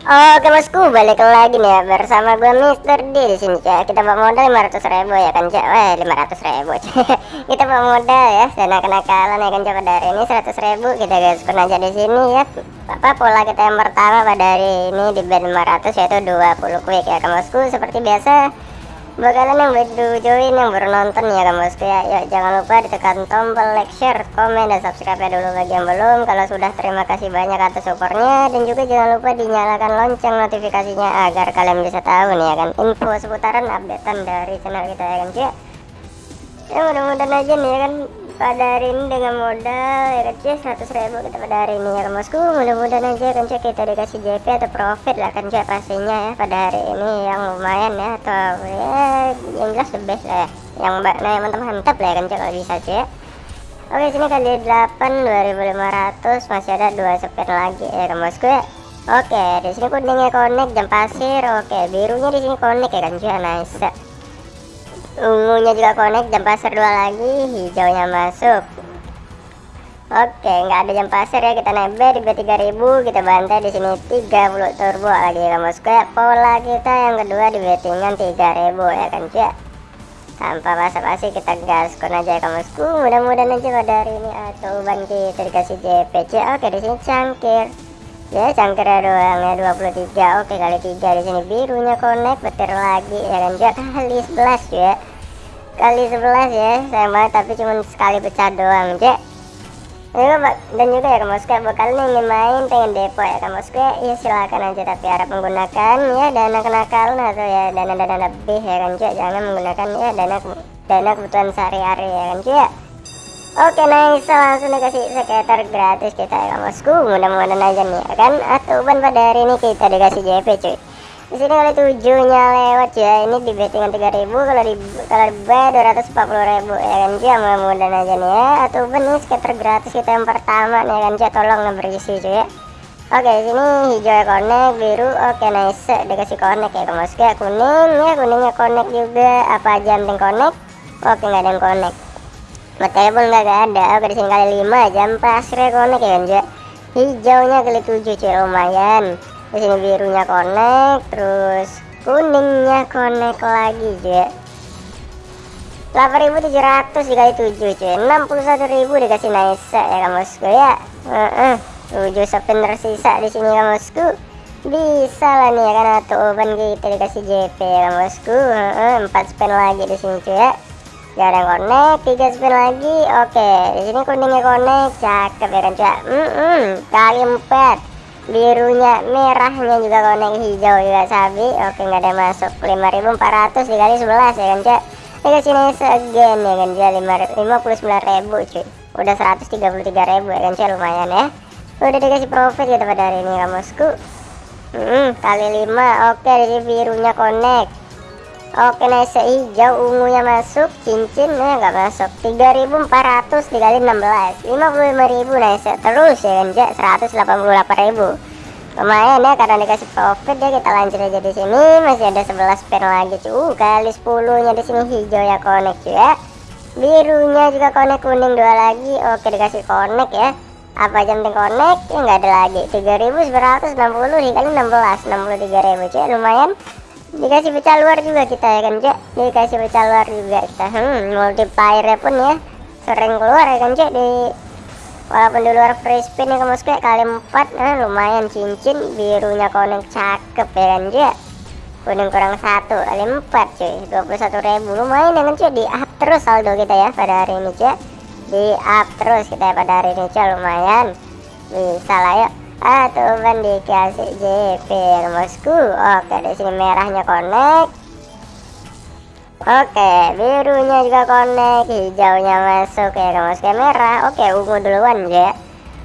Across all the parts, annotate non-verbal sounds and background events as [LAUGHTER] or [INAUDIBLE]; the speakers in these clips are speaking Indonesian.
Oke bosku, balik lagi nih ya bersama gue Mister D di sini. Kita bawa modal 500 ribu ya kan cek, wah 500 ribu [LAUGHS] Kita bawa modal ya, sana kenakalan ya kan cek pada hari ini 100 ribu kita gaspun aja di sini ya. Apa pola kita yang pertama pada hari ini di band 500 yaitu 20 quick ya kan bosku. Seperti biasa buat kalian yang baru join yang baru nonton ya kan bosku ya. Yuk jangan lupa ditekan tombol like share komen dan subscribe ya dulu bagi yang belum. Kalau sudah terima kasih banyak atas supportnya. Dan juga jangan lupa dinyalakan lonceng notifikasinya agar kalian bisa tahu nih ya kan? Info seputaran updatean dari channel kita ya kan cuy? Ya mudah-mudahan aja nih ya kan pada hari ini dengan modal ya kan cuy 100 ribu kita pada hari ini ya kan bosku? Mudah-mudahan aja kan cuy kita dikasih JP atau profit lah kan cuy pastinya ya pada hari ini. Yang lumayan ya atau ya yang jelas the best lah ya. Yang nah, yang mantap lah ya kan cuy kalau bisa cuy Oke sini kali 8 2500 masih ada dua spin lagi ya kan bosku ya. Oke di sini kuningnya connect jam pasir oke birunya di sini connect ya kan cuy nice ungunya juga connect jam pasir dua lagi hijaunya masuk. Oke nggak ada jam pasir ya kita naik B di B3000 kita bantai di sini 30 turbo lagi ya bosku ya pola kita yang kedua di bettingan 3000 ya kan cuy tanpa basa-basi kita gaskon aja ya bosku mudah-mudahan aja pada hari ini atau ban kita dikasih JPC oke di sini cangkir ya cangkirnya doang ya 23 oke kali tiga di sini. Birunya connect petir lagi. Ya kan juga kali 11 ya. Kali 11 ya. Banget tapi cuma sekali pecah doang cek dan juga ya bosku buat kalian ingin main pengen depo ya bosku ya silakan aja. Tapi harap menggunakan ya dana kenakalan atau ya dana-dana lebih ya kan cuy. Jangan menggunakan ya dana dana kebutuhan sehari-hari ya kan cuy Oke nice langsung dikasih skater gratis kita ya bosku. Mudah-mudahan aja nih ya kan? Atau ban pada hari ini kita dikasih JP cuy. Di sini kali tujuhnya lewat ya ini di bettingan 3000 kalau di kalau di B 240.000 ya kan cuy? Mudah-mudahan aja nih ya. Atau ban ini skater gratis kita yang pertama nih ya kan cuy? Tolong berisi cuy ya. Oke di sini hijau ya connect biru. Oke nice. Dikasih connect ya bosku ya. Kuning ya. Kuningnya connect juga. Apa aja yang connect? Oke nggak ada yang connect matanya pun nggak ada. Oke di sini kali 5 jam pasir connect ya kan hijaunya kali 7 cuy. Lumayan. Di sini birunya connect terus kuningnya connect lagi cuy 8700 dikali 7 cuy. 61000 dikasih nice ya kan bosku ya. Uh -uh. 7 spinner sisa di sini kan bosku bisa lah nih ya kan? Atau open kita dikasih JP ya kan bosku uh -uh. 4 spin lagi di sini cuy ya Yang connect, 3 spin lagi. Oke, di sini kuningnya connect, cakep ya kan cuy. Mm -mm. Kali 4 birunya, merahnya juga connect, hijau juga sabi. Oke, nggak ada masuk. 5400 dikali 11 ya kan cuy. Dikasih nice again ya kan cuy. 59.000 cuy. Udah 133.000 ya kan cuy, lumayan ya. Udah dikasih profit kita pada hari ini kamusku. Hmm, kali 5. Oke, di sini birunya connect. Oke nice hijau ungunya masuk cincinnya nggak masuk. 3400 dikali 16 55.000 nice terus ya kan jak 188.000 lumayan ya karena dikasih profit ya kita lanjut aja di sini. Masih ada 11 spin lagi cuy. Kali 10 nya di sini hijau ya connect ya. Birunya juga connect kuning dua lagi. Oke dikasih connect ya. Apa jam connect? Ya nggak ada lagi. 3160 dikali 16 63.000 cuy lumayan dikasih pecah luar juga kita ya kan cek? Dikasih pecah luar juga kita. Hmm, multiplier pun ya sering keluar ya kan cek? Di walaupun di luar free spin ya kamus kayak kali 4 nah lumayan cincin birunya connect cakep ya kan cek? Kuning kurang satu kali 4 cuy. 21.000 lumayan ya kan cek? Di up terus saldo kita ya pada hari ini cek. Di up terus kita ya pada hari ini cek lumayan. Bisa lah yuk atau ban dikasih JP bosku oke di sini merahnya connect. Oke birunya juga connect hijaunya masuk ya bosku merah oke ungu duluan ya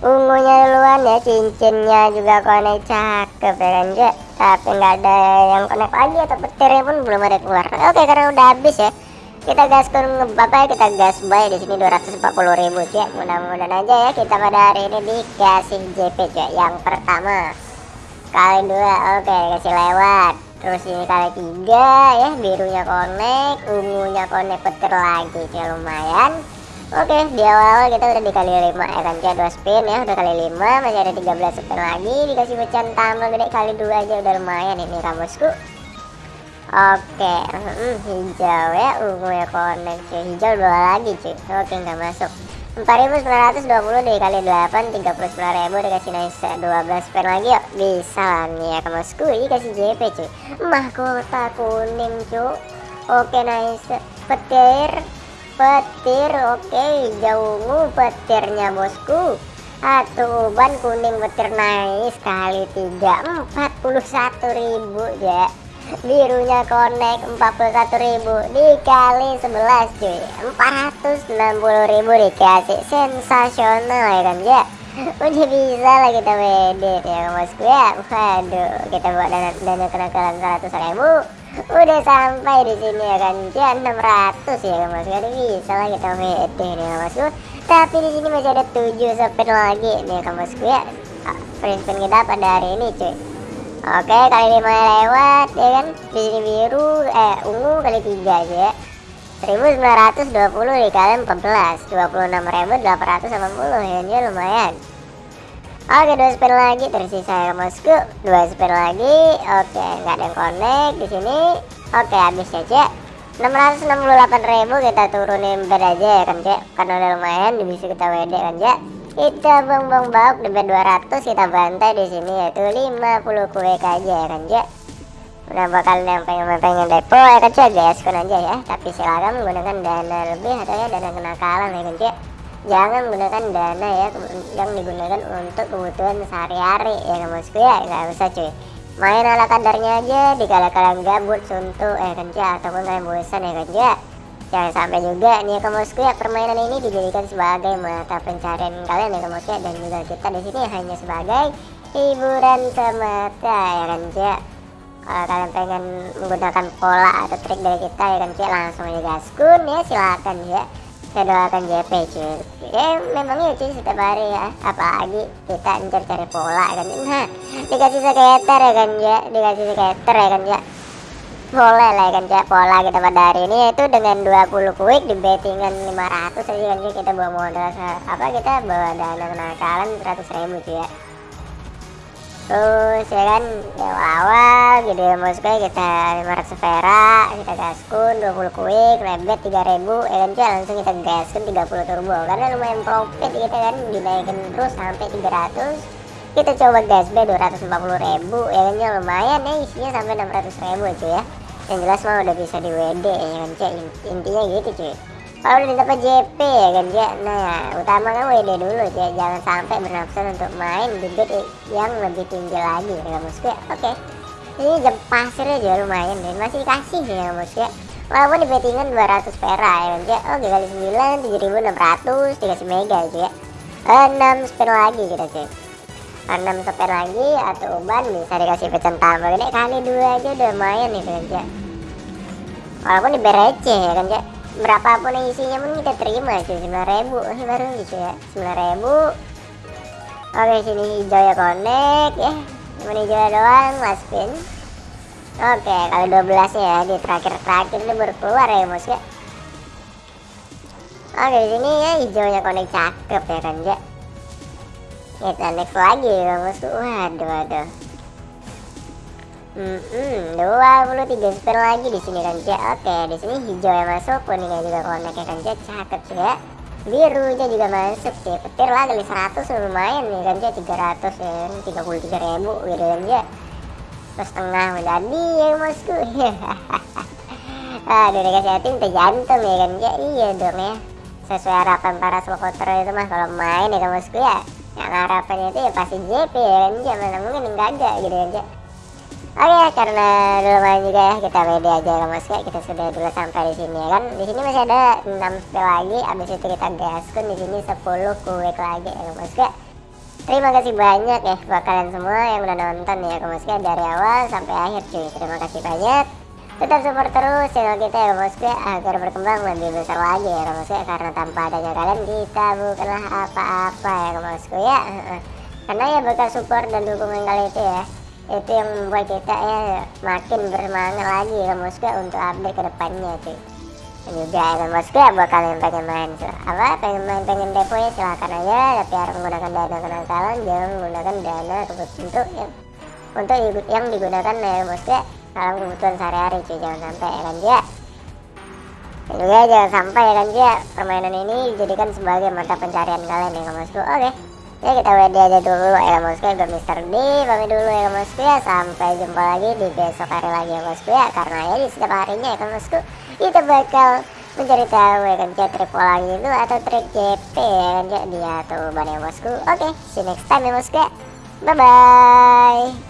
ungunya duluan ya cincinnya juga connect cakep ya kan ya tapi nggak ada yang connect lagi atau petirnya pun belum ada keluar. Oke karena udah habis ya kita gas ke bapak kita gas buy di sini 240.000 cuy mudah-mudahan aja ya kita pada hari ini dikasih JP cuy yang pertama. Kali dua oke kasih lewat. Terus ini kali tiga ya birunya connect ungunya connect petir lagi cuy lumayan. Oke, di awal kita udah dikali 5 ya kan ya 2 spin ya, udah kali 5 masih ada 13 spin lagi, dikasih pecahan tambah gede kali 2 aja udah lumayan ini kamusku. Oke, hmm, hijau ya, ungu ya connect cuy. Hijau dua lagi cuy. Oke, nggak masuk. 4920 dikali 8 39.000 dikasih nice 12 spin lagi yuk. Bisa lah nih ya kamusku, dikasih JP cuy. Mahkota kuning cuy. Oke, nice. Petir petir oke jauh ungu petirnya bosku satu ban kuning petir empat puluh satu ribu ya birunya connect ribu. Dikali 11 cuy. Ribu dikasih. Sensasional ya kan ya? [LAUGHS] Udah bisa lah kita WD ya bosku ya? Waduh kita buat dana, dana kenakalan ribu. Udah sampai di sini ya kan? Ya 600 ya kan mas jadi bisa lah kita nih ya mas tapi di sini masih ada 7 spin lagi nih ya kan mas ya? Free spin kita pada hari ini cuy oke kali 5 lewat ya kan? Di sini biru eh ungu kali 3 aja ya. 1920 dikali 14 26.880 ya lumayan. Oke dua spin lagi tersisa ya bosku dua spin lagi. Oke nggak ada yang connect di sini. Oke habis cek 668.000 kita turunin bed aja ya kan cek? Karena udah lumayan bisa kita WD kan cek kita bang bang bauk di bed 200 kita bantai di sini yaitu 50 kue aja ya kan udah bakal yang pengen pengen depo ya kan cek gaskun aja ya. Tapi silakan menggunakan dana lebih atau ya dana kenakalan ya kan cek jangan menggunakan dana ya yang digunakan untuk kebutuhan sehari-hari ya kan bosku ya? Nggak usah cuy. Main ala kadarnya aja di kala kalian gabut suntuk eh kan ya ataupun kalian bosan ya kan ya jangan sampai juga nih ya bosku ya permainan ini dijadikan sebagai mata pencarian kalian ya kan bosku ya dan juga kita di sini hanya sebagai hiburan semata ya kan ya kalau kalian pengen menggunakan pola atau trik dari kita ya kan ya langsung aja gaskun ya silakan ya saya doakan JP cuy. Ya memangnya cuy setiap hari ya. Apalagi kita mencari cari pola kan nah dikasih skater ya kan ya dikasih skater ya kan ya boleh lah ya kan ya pola kita pada hari ini yaitu dengan 20 quick di bettingan 500 aja kan ya kita bawa modal apa kita bawa dana kenakalan 100 ribu cuy ya terus ya kan di awal gitu ya maksudnya kita 500 vera kita gaskun 20 quick rebet 3000 ya kan cuy langsung kita gaskun 30 turbo. Karena lumayan profit kita kan dinaikin terus sampai 300 kita coba gas B 240 ribu ya kan ya lumayan ya isinya sampai 600 ribu cuy ya yang jelas mah udah bisa di WD ya kan cuy intinya gitu cuy. Kalau udah dapat JP ya kan ya nah utama kan WD dulu ya jangan sampai bernafsu untuk main di bid yang lebih tinggi lagi ya bosku ya oke. Ini jam pasir aja lumayan dan masih dikasih ya bosku ya walaupun di bettingan 200 pera ya kan ya oke kali 9 7600 dikasih mega ya 6 spin lagi kita cek 6 spin lagi atau ban bisa dikasih pecan tambah. Gede kali dua aja udah lumayan nih kan ya walaupun di berece ya kan ya berapapun isinya pun kita terima cuy. 9000 [LAUGHS] ini baru gitu ya. 9000 oke sini hijau ya connect ya. Cuma hijau doang last spin oke kali 12 ya di terakhir-terakhir ini baru keluar ya bos ya oke sini ya hijaunya connect cakep ya kan ya kita next lagi ya bosku waduh waduh Hmm, dua puluh tiga spin lagi di sini kan cek. Oke, di sini hijau yang masuk, kuningnya juga ya kan cek. Cakep sih ya. Birunya juga masuk sih. Petir lah kali 100 lumayan nih kan cek. 300 ya, 33 ribu gitu kan cek. Terus setengah menjadi [LAUGHS] ya bosku. Aduh, dikasih rating terjantung ya kan cek. Iya dong ya. Sesuai harapan para slokoter itu mah kalau main ya kan bosku ya. Yang harapannya itu ya pasti JP ya kan cek. Mana mungkin enggak ada gitu kan cek. Oke, karena lumayan juga ya kita WD aja ya mas ya. Kita sudah dulu sampai di sini ya kan. Di sini masih ada 6 spell lagi. Abis itu kita gaskun di sini 10 kuek lagi ya mas ya. Terima kasih banyak ya buat kalian semua yang udah nonton ya mas ya dari awal sampai akhir cuy. Terima kasih banyak. Tetap support terus channel kita ya mas ya agar berkembang lebih besar lagi ya mas ya. Karena tanpa adanya kalian kita bukanlah apa-apa ya mas ya. [LAUGHS] Karena ya berkat support dan dukungan kalian itu ya itu yang membuat kita ya makin bersemangat lagi ya bosku untuk update ke depannya cuy juga ya bosku ya buat kalian pengen main apa pengen main pengen depo ya silahkan aja tapi harus menggunakan dana kenakalan jangan menggunakan dana untuk yang untuk yang digunakan ya bosku ya dalam kebutuhan sehari-hari cuy. Jangan sampai ya kan ya juga jangan sampai ya kan ya permainan ini dijadikan sebagai mata pencarian kalian ya kan bosku oke. Ya kita WD aja dulu ya kan bosku gue Mister D pamit dulu ya kan bosku ya sampai jumpa lagi di besok hari lagi ya bosku ya? Karena ya di setiap harinya ya kan bosku kita bakal mencari tahu ya kan ya trik lagi itu atau trik JP ya kan ya dia tuh ya bosku oke see you next time ya bosku ya? Bye bye